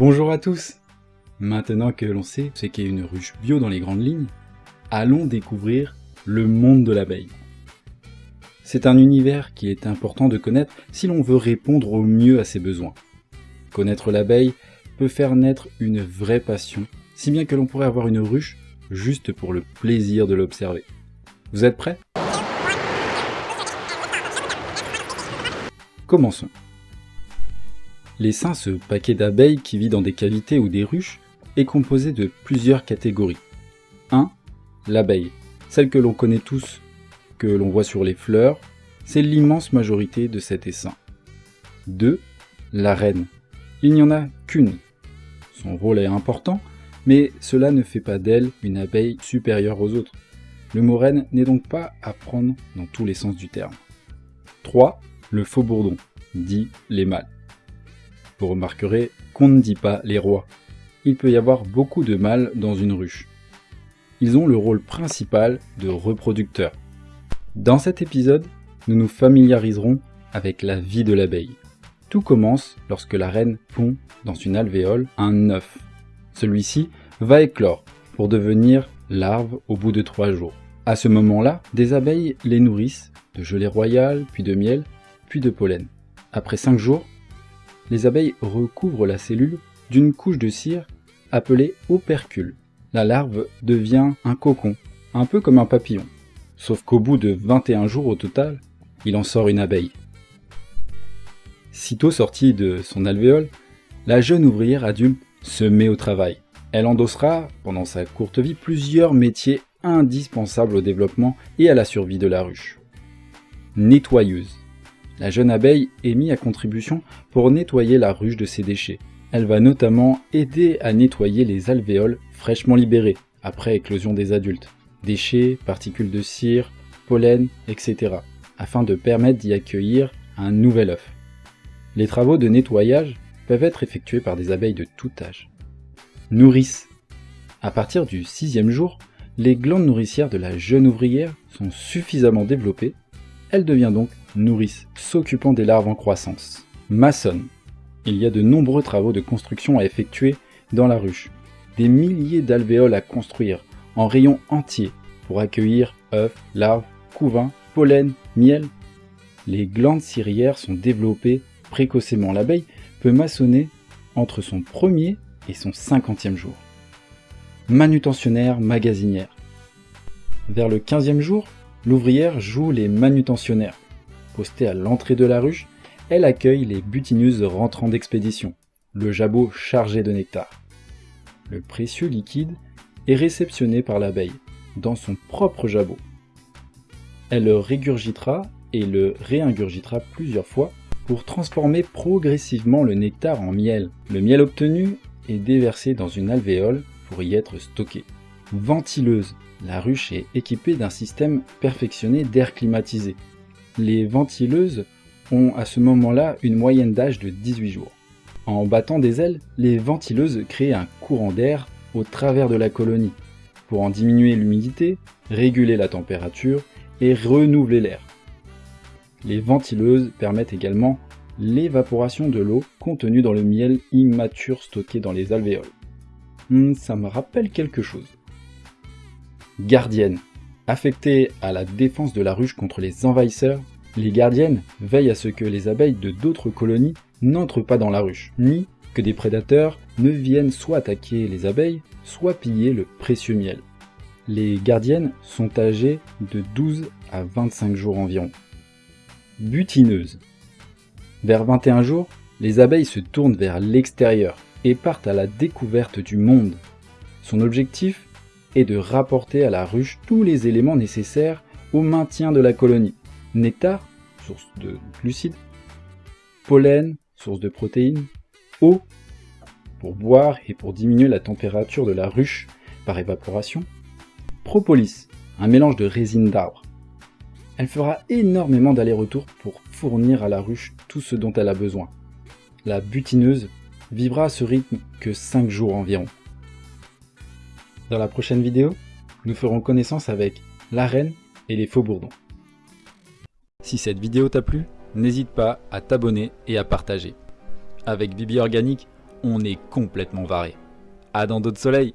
Bonjour à tous Maintenant que l'on sait ce qu'est une ruche bio dans les grandes lignes, allons découvrir le monde de l'abeille. C'est un univers qui est important de connaître si l'on veut répondre au mieux à ses besoins. Connaître l'abeille peut faire naître une vraie passion, si bien que l'on pourrait avoir une ruche juste pour le plaisir de l'observer. Vous êtes prêts? Commençons. L'essaim, ce paquet d'abeilles qui vit dans des cavités ou des ruches, est composé de plusieurs catégories. 1. L'abeille, celle que l'on connaît tous, que l'on voit sur les fleurs, c'est l'immense majorité de cet essaim. 2. La reine. Il n'y en a qu'une. Son rôle est important, mais cela ne fait pas d'elle une abeille supérieure aux autres. Le mot reine n'est donc pas à prendre dans tous les sens du terme. 3. Le faux bourdon, dit les mâles. Vous remarquerez qu'on ne dit pas les rois. Il peut y avoir beaucoup de mâles dans une ruche. Ils ont le rôle principal de reproducteurs. Dans cet épisode, nous nous familiariserons avec la vie de l'abeille. Tout commence lorsque la reine pond dans une alvéole un œuf. Celui-ci va éclore pour devenir larve au bout de trois jours. À ce moment-là, des abeilles les nourrissent de gelée royale, puis de miel, puis de pollen. Après cinq jours, les abeilles recouvrent la cellule d'une couche de cire appelée opercule. La larve devient un cocon, un peu comme un papillon. Sauf qu'au bout de 21 jours au total, il en sort une abeille. Sitôt sortie de son alvéole, la jeune ouvrière adulte se met au travail. Elle endossera, pendant sa courte vie, plusieurs métiers indispensables au développement et à la survie de la ruche. Nettoyeuse. La jeune abeille est mise à contribution pour nettoyer la ruche de ses déchets. Elle va notamment aider à nettoyer les alvéoles fraîchement libérées après éclosion des adultes, déchets, particules de cire, pollen, etc., afin de permettre d'y accueillir un nouvel œuf. Les travaux de nettoyage peuvent être effectués par des abeilles de tout âge. Nourrice. À partir du sixième jour, les glandes nourricières de la jeune ouvrière sont suffisamment développées, elle devient donc nourrice, s'occupant des larves en croissance. Maçonne. Il y a de nombreux travaux de construction à effectuer dans la ruche. Des milliers d'alvéoles à construire, en rayons entiers, pour accueillir œufs, larves, couvains, pollen, miel. Les glandes cirières sont développées précocement. L'abeille peut maçonner entre son premier et son cinquantième jour. Manutentionnaire magasinière. Vers le quinzième jour, l'ouvrière joue les manutentionnaires. Postée à l'entrée de la ruche, elle accueille les butineuses rentrant d'expédition, le jabot chargé de nectar. Le précieux liquide est réceptionné par l'abeille, dans son propre jabot. Elle le régurgitera et le réingurgitera plusieurs fois pour transformer progressivement le nectar en miel. Le miel obtenu est déversé dans une alvéole pour y être stocké. Ventileuse. La ruche est équipée d'un système perfectionné d'air climatisé les ventileuses ont à ce moment-là une moyenne d'âge de 18 jours. En battant des ailes, les ventileuses créent un courant d'air au travers de la colonie pour en diminuer l'humidité, réguler la température et renouveler l'air. Les ventileuses permettent également l'évaporation de l'eau contenue dans le miel immature stocké dans les alvéoles. Hmm, ça me rappelle quelque chose. Gardienne. Affectées à la défense de la ruche contre les envahisseurs, les gardiennes veillent à ce que les abeilles de d'autres colonies n'entrent pas dans la ruche, ni que des prédateurs ne viennent soit attaquer les abeilles, soit piller le précieux miel. Les gardiennes sont âgées de 12 à 25 jours environ. Butineuses. Vers 21 jours, les abeilles se tournent vers l'extérieur et partent à la découverte du monde. Son objectif est de rapporter à la ruche tous les éléments nécessaires au maintien de la colonie. Nectar, source de glucides, pollen, source de protéines, eau, pour boire et pour diminuer la température de la ruche par évaporation, propolis, un mélange de résine d'arbre. Elle fera énormément d'allers-retours pour fournir à la ruche tout ce dont elle a besoin. La butineuse vivra à ce rythme que 5 jours environ. Dans la prochaine vidéo, nous ferons connaissance avec la reine et les faux bourdons. Si cette vidéo t'a plu, n'hésite pas à t'abonner et à partager. Avec Bibi Organique, on est complètement varé. À dans d'autres soleils